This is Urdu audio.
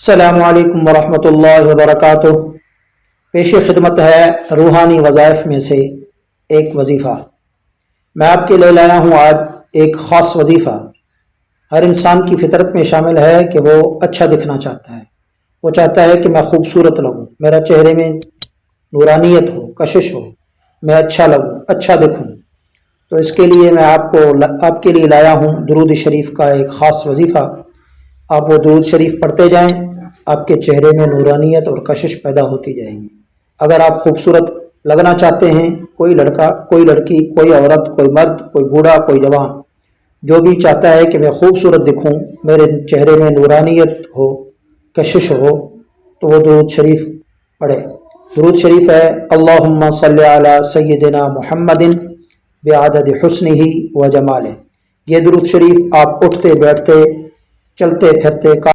السلام علیکم ورحمۃ اللہ وبرکاتہ۔ پیش خدمت ہے روحانی وظائف میں سے ایک وظیفہ۔ میں آپ کے لے لایا ہوں آج ایک خاص وظیفہ۔ ہر انسان کی فطرت میں شامل ہے کہ وہ اچھا دکھنا چاہتا ہے۔ وہ چاہتا ہے کہ میں خوبصورت لگوں، میرا چہرے میں نورانیت ہو، کشش ہو، میں اچھا لگوں اچھا دکھوں۔ تو اس کے لیے میں آپ کو آپ کے لیے لایا ہوں درود شریف کا ایک خاص وظیفہ۔ آپ وہ درود شریف پڑھتے جائیں۔ آپ کے چہرے میں نورانیت اور کشش پیدا ہوتی جائے گی۔ اگر آپ خوبصورت لگنا چاہتے ہیں، کوئی لڑکا، کوئی لڑکی، کوئی عورت، کوئی مرد، کوئی بوڑھا، کوئی جوان، جو بھی چاہتا ہے کہ میں خوبصورت دکھوں، میرے چہرے میں نورانیت ہو، کشش ہو، تو وہ درود شریف پڑھے۔ درود شریف ہے، اللہم صلی علی سیدنا محمد بعدد حسن ہی و جمال یہ درود شریف آپ اٹھتے، بیٹھتے، چلتے، پھرتے